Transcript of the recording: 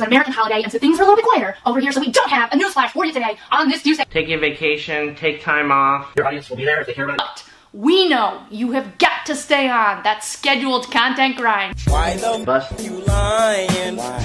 was an American holiday, and so things were a little bit quieter over here, so we don't have a newsflash for you today on this Tuesday. Take your vacation, take time off. Your audience will be there if they hear about it. But we know you have got to stay on that scheduled content grind. Why the Bust. you lying? Why?